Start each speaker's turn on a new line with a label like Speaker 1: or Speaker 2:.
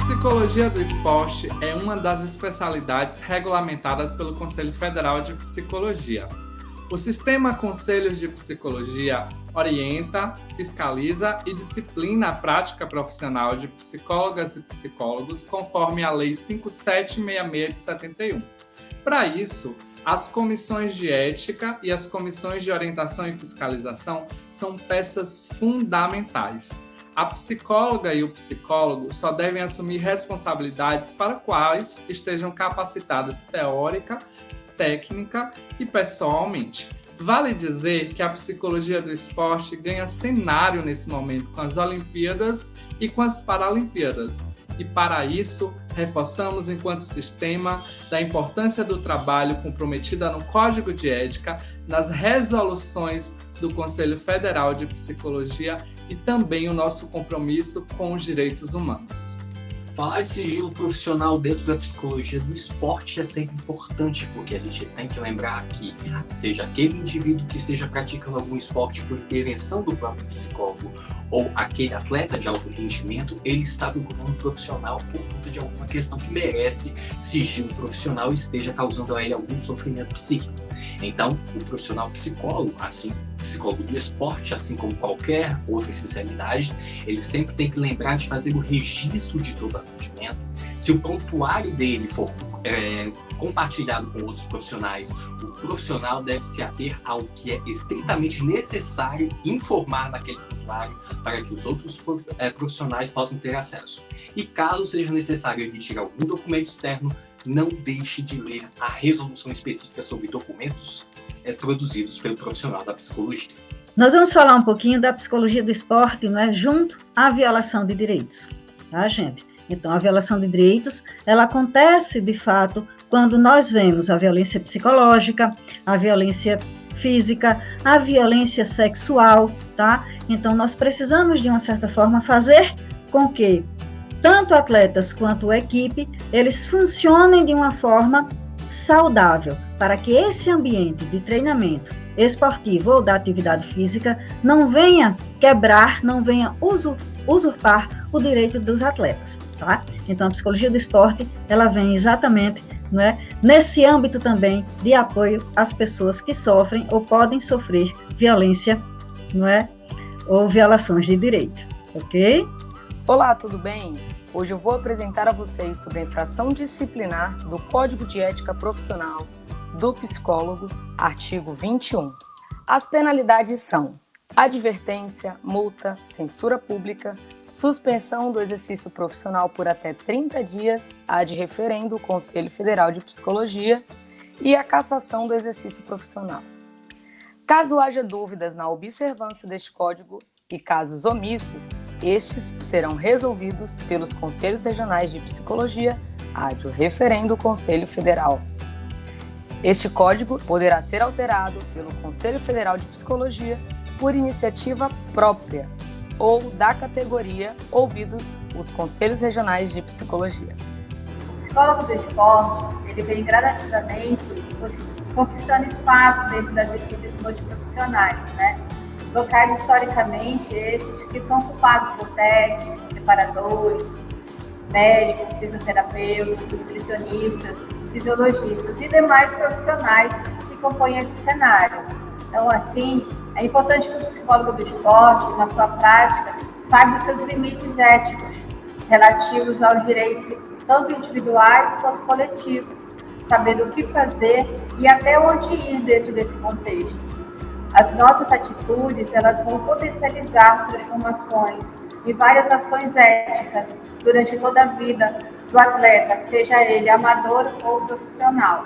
Speaker 1: Psicologia do esporte é uma das especialidades regulamentadas pelo Conselho Federal de Psicologia. O sistema Conselhos de Psicologia orienta, fiscaliza e disciplina a prática profissional de psicólogas e psicólogos conforme a Lei 5766 de 71. Para isso, as comissões de ética e as comissões de orientação e fiscalização são peças fundamentais a psicóloga e o psicólogo só devem assumir responsabilidades para quais estejam capacitados teórica, técnica e pessoalmente. Vale dizer que a psicologia do esporte ganha cenário nesse momento com as Olimpíadas e com as Paralimpíadas. E para isso, reforçamos enquanto sistema da importância do trabalho comprometido no Código de Ética, nas resoluções do Conselho Federal de Psicologia e também o nosso compromisso com os direitos humanos.
Speaker 2: Falar de sigilo profissional dentro da psicologia do esporte é sempre importante, porque a gente tem que lembrar que, seja aquele indivíduo que esteja praticando algum esporte por intervenção do próprio psicólogo, ou aquele atleta de alto rendimento, ele está procurando um profissional por conta de alguma questão que merece sigilo profissional e esteja causando a ele algum sofrimento psíquico. Então, o profissional psicólogo, assim, psicólogo do esporte, assim como qualquer outra especialidade, ele sempre tem que lembrar de fazer o registro de todo atendimento. Se o prontuário dele for é, compartilhado com outros profissionais, o profissional deve se ater ao que é estritamente necessário informar naquele prontuário para que os outros é, profissionais possam ter acesso. E caso seja necessário emitir algum documento externo, não deixe de ler a resolução específica sobre documentos é, produzidos pelo profissional da psicologia.
Speaker 3: Nós vamos falar um pouquinho da psicologia do esporte, não é, junto à violação de direitos, tá, gente? Então, a violação de direitos, ela acontece, de fato, quando nós vemos a violência psicológica, a violência física, a violência sexual, tá? Então, nós precisamos, de uma certa forma, fazer com que tanto atletas quanto equipe, eles funcionem de uma forma saudável, para que esse ambiente de treinamento esportivo ou da atividade física não venha quebrar, não venha usurpar o direito dos atletas, tá? Então a psicologia do esporte, ela vem exatamente não é, nesse âmbito também de apoio às pessoas que sofrem ou podem sofrer violência, não é, ou violações de direito, ok?
Speaker 4: Olá, tudo bem? Hoje eu vou apresentar a vocês sobre a infração disciplinar do Código de Ética Profissional do Psicólogo, artigo 21. As penalidades são advertência, multa, censura pública, suspensão do exercício profissional por até 30 dias, ad referendo o Conselho Federal de Psicologia e a cassação do exercício profissional. Caso haja dúvidas na observância deste código e casos omissos, estes serão resolvidos pelos Conselhos Regionais de Psicologia, ad referendo o Conselho Federal. Este código poderá ser alterado pelo Conselho Federal de Psicologia por iniciativa própria ou da categoria ouvidos os Conselhos Regionais de Psicologia.
Speaker 5: O psicólogo do esporte, ele vem gradativamente conquistando espaço dentro das equipes multiprofissionais, né? Locais historicamente esses que são ocupados por técnicos, preparadores, médicos, fisioterapeutas, nutricionistas, fisiologistas e demais profissionais que compõem esse cenário. Então, assim, é importante que o psicólogo do esporte, na sua prática, saiba os seus limites éticos relativos aos direitos tanto individuais quanto coletivos, saber o que fazer e até onde ir dentro desse contexto. As nossas atitudes, elas vão potencializar transformações e várias ações éticas durante toda a vida do atleta, seja ele amador ou profissional.